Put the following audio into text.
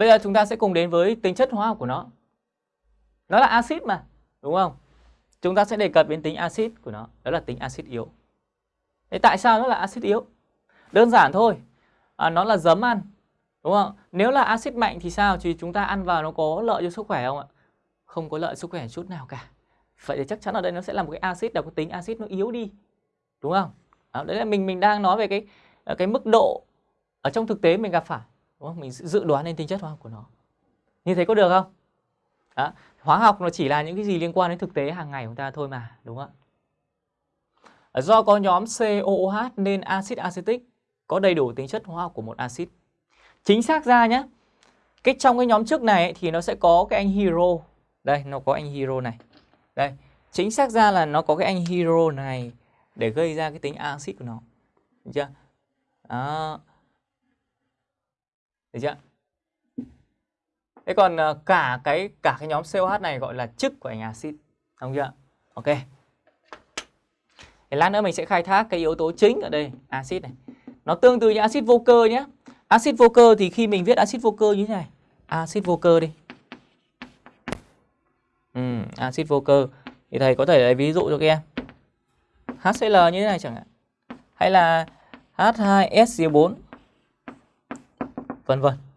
Bây giờ chúng ta sẽ cùng đến với tính chất hóa học của nó. Nó là axit mà, đúng không? Chúng ta sẽ đề cập đến tính axit của nó, đó là tính axit yếu. Thế tại sao nó là axit yếu? Đơn giản thôi. À, nó là giấm ăn, đúng không? Nếu là axit mạnh thì sao? Thì chúng ta ăn vào nó có lợi cho sức khỏe không ạ? Không có lợi sức khỏe chút nào cả. Vậy thì chắc chắn ở đây nó sẽ là một cái axit là có tính axit nó yếu đi. Đúng không? Đó, đấy là mình mình đang nói về cái cái mức độ ở trong thực tế mình gặp phải đúng không? mình dự đoán lên tính chất hóa học của nó. Như thế có được không? Đó. hóa học nó chỉ là những cái gì liên quan đến thực tế hàng ngày của ta thôi mà đúng không ạ? Ờ, do có nhóm COOH nên axit acetic có đầy đủ tính chất hóa học của một axit. Chính xác ra nhé cái trong cái nhóm trước này ấy, thì nó sẽ có cái anh hero. Đây nó có anh hero này. Đây chính xác ra là nó có cái anh hero này để gây ra cái tính axit của nó. Được chưa? Đó được chưa? Thế còn ờ, cả cái cả cái nhóm COH này gọi là chức của anh axit, đúng chưa? Ok. Thì lát nữa mình sẽ khai thác cái yếu tố chính ở đây, axit này. Nó tương tự như axit vô cơ nhé. Axit vô cơ thì khi mình viết axit vô cơ như thế này, axit vô cơ đi. Ừ, axit vô cơ thì thầy có thể lấy ví dụ cho các em. HCl như thế này chẳng hạn. Hay là H2SO4 vân vân.